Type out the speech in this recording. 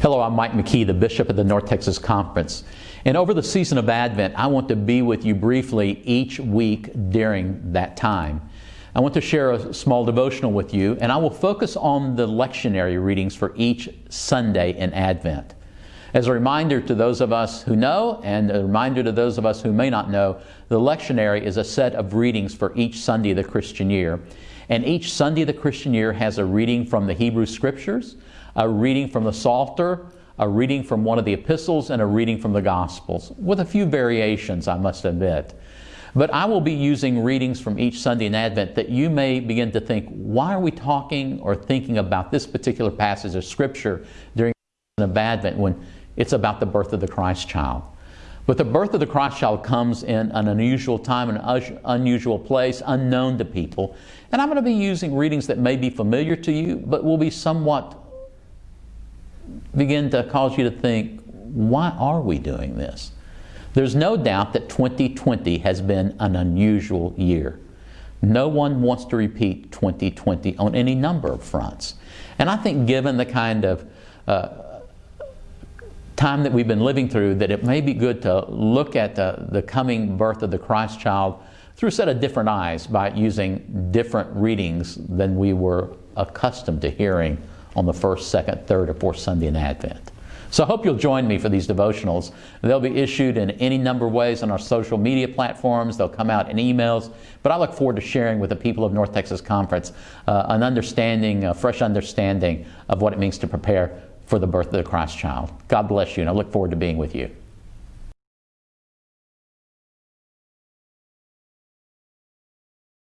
Hello, I'm Mike McKee, the Bishop of the North Texas Conference. And over the season of Advent, I want to be with you briefly each week during that time. I want to share a small devotional with you, and I will focus on the lectionary readings for each Sunday in Advent. As a reminder to those of us who know, and a reminder to those of us who may not know, the lectionary is a set of readings for each Sunday of the Christian year. And each Sunday of the Christian year has a reading from the Hebrew Scriptures, a reading from the Psalter, a reading from one of the epistles, and a reading from the Gospels, with a few variations, I must admit. But I will be using readings from each Sunday in Advent that you may begin to think, why are we talking or thinking about this particular passage of Scripture during of Advent when it's about the birth of the Christ child? But the birth of the Christ child comes in an unusual time, an unusual place, unknown to people. And I'm going to be using readings that may be familiar to you, but will be somewhat begin to cause you to think, why are we doing this? There's no doubt that 2020 has been an unusual year. No one wants to repeat 2020 on any number of fronts. And I think, given the kind of uh, time that we've been living through, that it may be good to look at the, the coming birth of the Christ child through a set of different eyes by using different readings than we were accustomed to hearing on the first, second, third, or fourth Sunday in Advent. So I hope you'll join me for these devotionals. They'll be issued in any number of ways on our social media platforms. They'll come out in emails. But I look forward to sharing with the people of North Texas Conference uh, an understanding, a fresh understanding of what it means to prepare for the birth of the Christ child. God bless you, and I look forward to being with you.